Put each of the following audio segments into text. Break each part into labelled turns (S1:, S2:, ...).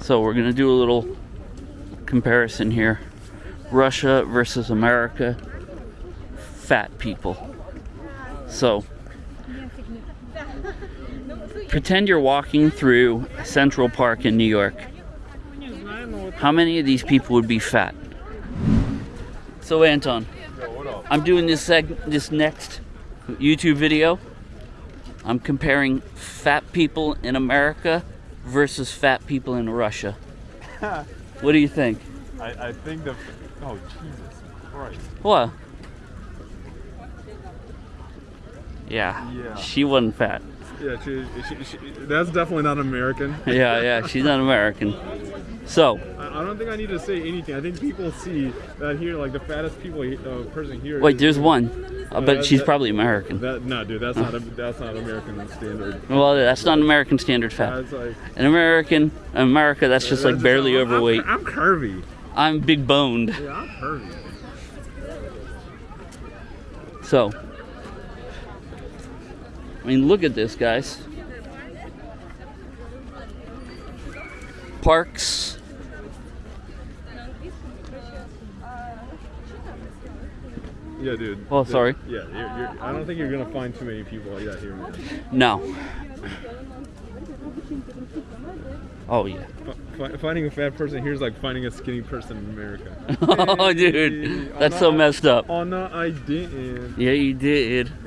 S1: So we're gonna do a little comparison here. Russia versus America. Fat people. So pretend you're walking through Central Park in New York. How many of these people would be fat? So Anton, I'm doing this seg- this next YouTube video. I'm comparing fat people in America versus fat people in Russia. what do you think?
S2: I, I think the. Oh, Jesus Christ.
S1: What? Yeah,
S2: Yeah.
S1: she wasn't fat.
S2: Yeah, she, she, she, that's definitely not American.
S1: Yeah, yeah, she's not American. So,
S2: I, I don't think I need to say anything. I think people see that here, like the fattest people uh, person here.
S1: wait, there's one, uh, but she's probably American.
S2: That no, dude, that's not a, that's not American standard.
S1: Well, that's not American standard fat.
S2: That's like
S1: In American, America, that's just like
S2: that's-
S1: barely
S2: I'm-
S1: overweight.
S2: I'm, curvy.
S1: I'm big boned.
S2: Yeah, I'm curvy.
S1: So, I mean, look at this, guys. Parks.
S2: Yeah, dude.
S1: Oh,
S2: Dude,
S1: sorry.
S2: Yeah, you're, you're, I don't think you're gonna find too many people like that here, man.
S1: No. Oh yeah.
S2: Fi- finding a fat person here is like finding a skinny person in America.
S1: Oh,
S2: Hey,
S1: dude, that's
S2: no,
S1: so messed up.
S2: Oh no, I didn't.
S1: Yeah, you did.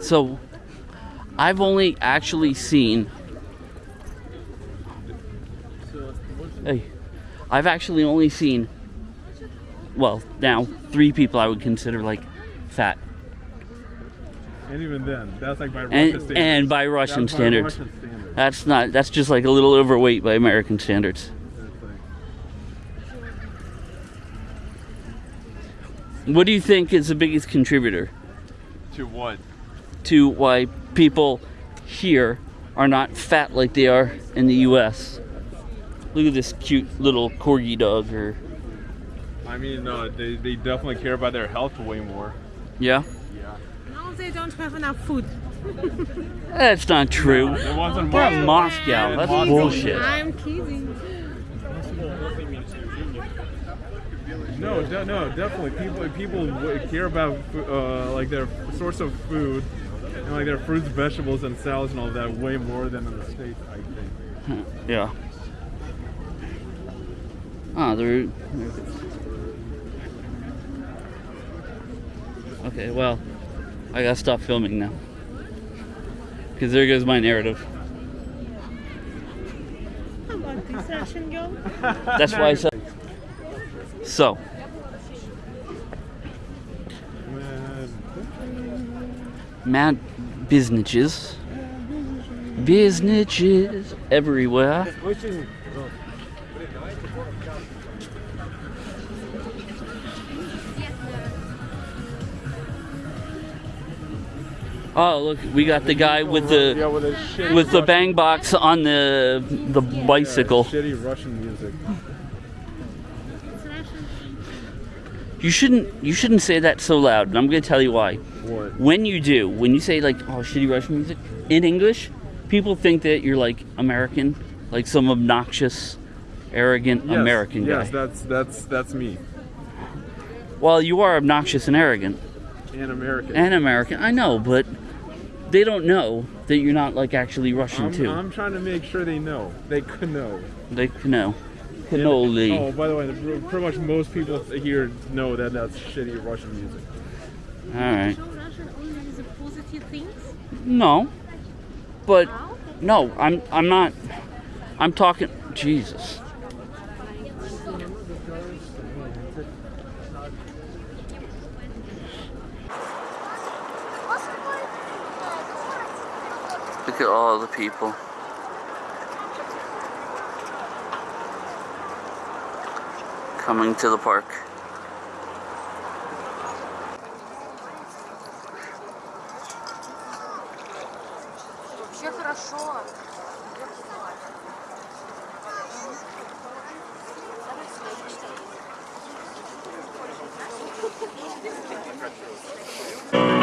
S1: So, I've only actually seen. Hey, I've actually only seen. Well, now three people I would consider like fat,
S2: And even then, that's like by Russian
S1: and
S2: standards.
S1: and by Russian
S2: That's by
S1: standards,
S2: Russian standards.
S1: that's not. That's just like a little overweight by American standards. What do you think is the biggest contributor
S2: To what?
S1: to why people here are not fat like they are in the U.S.? Look at this cute little corgi dog. Or
S2: I mean, no, they, they definitely care about their health way more.
S1: yeah,
S2: Yeah.
S3: No, they don't have enough food.
S1: that's not true.
S2: It wasn't
S1: They're in
S2: much.
S1: Moscow. That's
S2: Moscow.
S1: bullshit.
S3: I'm kidding.
S2: No, de- no, definitely. People people care about uh, like their source of food and like their fruits, vegetables, and salads and all that way more than in the states. I think.
S1: Yeah. Ah, they're. Okay, well, I gotta stop filming now. Because there goes my narrative. That's why I said. So, mad businesses. Businesses everywhere. Oh, look, we got the guy with the
S2: with,
S1: with the
S2: Russian-
S1: bang box on the the
S2: yeah,
S1: bicycle.
S2: shitty Russian music.
S1: You shouldn't you shouldn't say that so loud, and I'm gonna tell you why.
S2: What?
S1: When you do, when you say like oh shitty Russian music in English, people think that you're like American, like some obnoxious, arrogant
S2: Yes,
S1: American guy.
S2: Yes, that's that's that's me.
S1: well, you are obnoxious and arrogant
S2: And American.
S1: and American. I know, but they don't know that you're not like actually Russian
S2: I'm,
S1: too.
S2: I'm trying to make sure they know. They could know.
S1: they can know. Cannoli.
S2: Oh, by the way, pretty much most people here know that that's shitty Russian music.
S1: All right.
S3: Show Russian only the positive things.
S1: No, but
S3: oh,
S1: no, I'm I'm not. I'm talking. Jesus. at all the people. Coming to the park.
S3: Вообще хорошо.